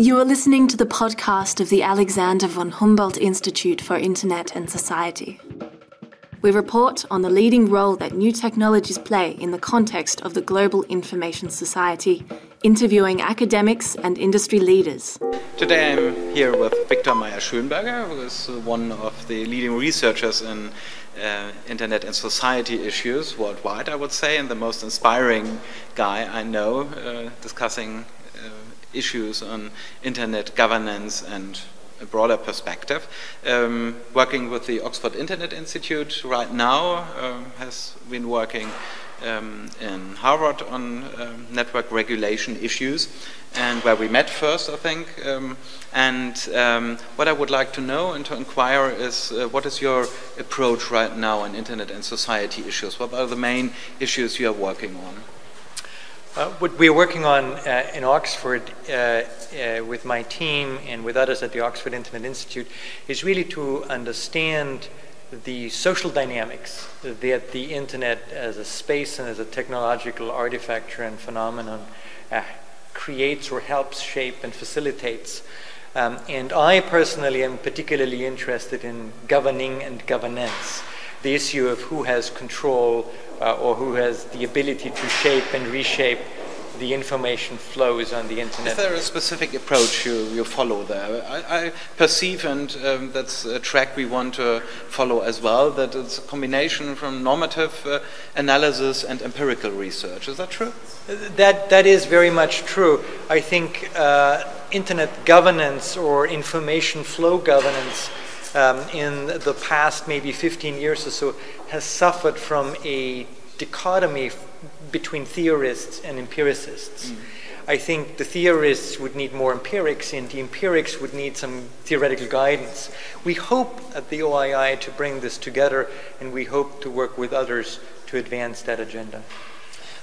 You are listening to the podcast of the Alexander von Humboldt Institute for Internet and Society. We report on the leading role that new technologies play in the context of the global information society, interviewing academics and industry leaders. Today I'm here with Viktor Mayer-Schönberger, who is one of the leading researchers in uh, internet and society issues worldwide, I would say, and the most inspiring guy I know uh, discussing issues on internet governance and a broader perspective. Um, working with the Oxford Internet Institute right now, uh, has been working um, in Harvard on um, network regulation issues, and where we met first, I think. Um, and um, what I would like to know and to inquire is uh, what is your approach right now on internet and society issues? What are the main issues you are working on? Uh, what we're working on uh, in Oxford uh, uh, with my team and with others at the Oxford Internet Institute is really to understand the social dynamics that the internet as a space and as a technological artifactor and phenomenon uh, creates or helps shape and facilitates. Um, and I personally am particularly interested in governing and governance, the issue of who has control uh, or who has the ability to shape and reshape the information flows on the internet. Is there a specific approach you, you follow there? I, I perceive, and um, that's a track we want to follow as well, that it's a combination from normative uh, analysis and empirical research. Is that true? That, that is very much true. I think uh, internet governance or information flow governance um, in the past maybe 15 years or so has suffered from a dichotomy between theorists and empiricists. Mm. I think the theorists would need more empirics and the empirics would need some theoretical guidance. We hope at the OII to bring this together and we hope to work with others to advance that agenda.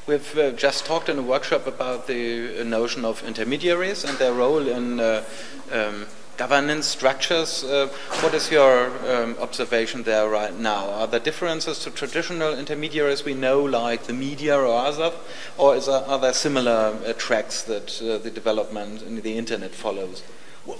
We've uh, just talked in a workshop about the notion of intermediaries and their role in uh, um, governance structures. Uh, what is your um, observation there right now? Are there differences to traditional intermediaries we know, like the media or others, or there, are there similar uh, tracks that uh, the development in the internet follows?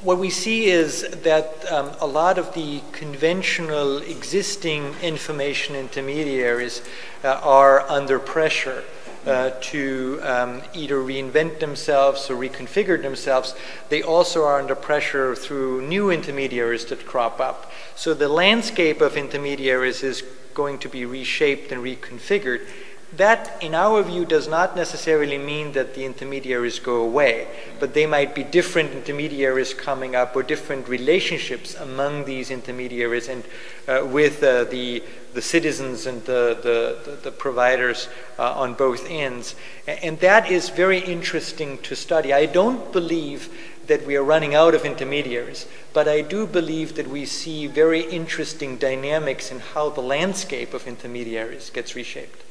What we see is that um, a lot of the conventional existing information intermediaries uh, are under pressure uh, to um, either reinvent themselves or reconfigure themselves, they also are under pressure through new intermediaries that crop up. So the landscape of intermediaries is going to be reshaped and reconfigured. That, in our view, does not necessarily mean that the intermediaries go away, but they might be different intermediaries coming up or different relationships among these intermediaries and uh, with uh, the, the citizens and the, the, the providers uh, on both ends. And that is very interesting to study. I don't believe that we are running out of intermediaries, but I do believe that we see very interesting dynamics in how the landscape of intermediaries gets reshaped.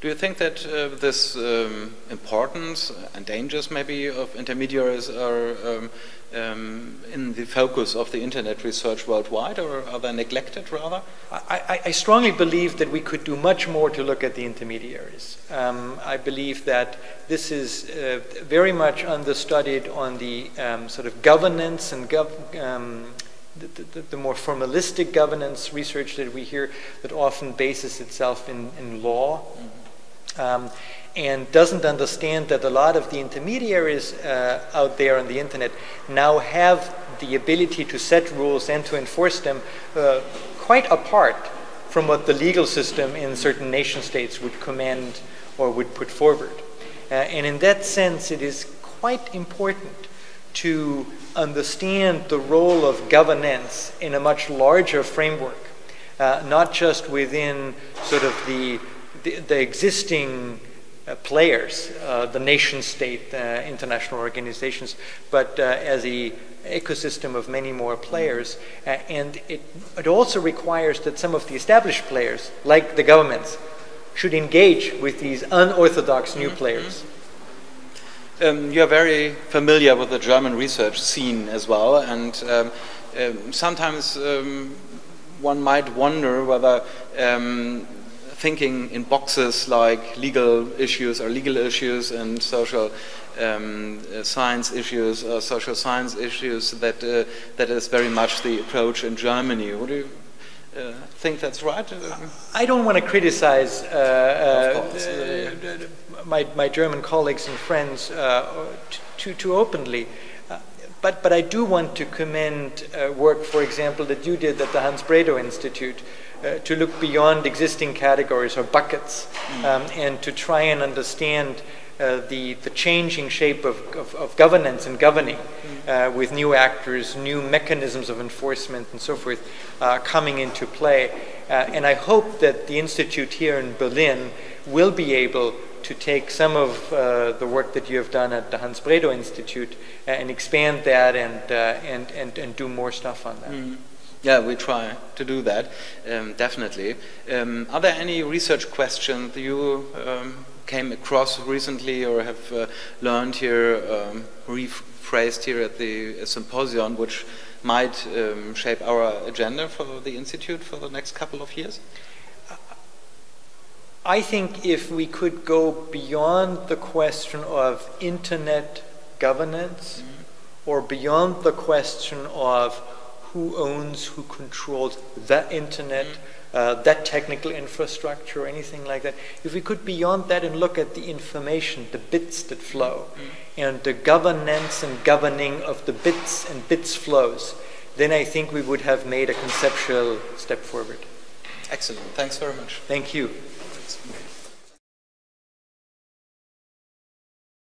Do you think that uh, this um, importance and dangers maybe of intermediaries are um, um, in the focus of the internet research worldwide or are they neglected rather? I, I strongly believe that we could do much more to look at the intermediaries. Um, I believe that this is uh, very much understudied on the um, sort of governance and gov um, the, the, the, more formalistic governance research that we hear that often bases itself in, in law. Mm -hmm um, and doesn't understand that a lot of the intermediaries uh, out there on the internet now have the ability to set rules and to enforce them uh, quite apart from what the legal system in certain nation states would command or would put forward. Uh, and in that sense, it is quite important to understand the role of governance in a much larger framework, uh, not just within sort of the the, the existing uh, players, uh, the nation state, uh, international organizations, but uh, as a ecosystem of many more players. Uh, and it, it also requires that some of the established players, like the governments, should engage with these unorthodox new mm-hmm. players. Um, you're very familiar with the German research scene as well, and um, um, sometimes um, one might wonder whether um, thinking in boxes like legal issues or legal issues and social um, uh, science issues or social science issues that uh, that is very much the approach in Germany. Would you uh, think that's right? I don't want to criticize uh, uh, my, my German colleagues and friends too, too openly. But, but I do want to commend uh, work, for example, that you did at the Hans Bredow Institute uh, to look beyond existing categories or buckets mm. um, and to try and understand uh, the, the changing shape of, of, of governance and governing mm. with new actors, new mechanisms of enforcement, and so forth uh, coming into play. Uh, and I hope that the Institute here in Berlin will be able to take some of uh, the work that you have done at the Hans Bredow Institute and expand that and, uh, and, and, and do more stuff on that. Mm. Yeah, we try to do that, um, definitely. Um, are there any research questions you um, came across recently or have uh, learned here, um, rephrased here at the symposium, which might um, shape our agenda for the Institute for the next couple of years? I think if we could go beyond the question of internet governance mm-hmm. or beyond the question of who owns, who controls that internet, mm-hmm. uh, that technical infrastructure, or anything like that, if we could beyond that and look at the information, the bits that flow, mm-hmm. and the governance and governing of the bits and bits flows, then I think we would have made a conceptual step forward. Excellent. Thanks very much. Thank you. Thanks.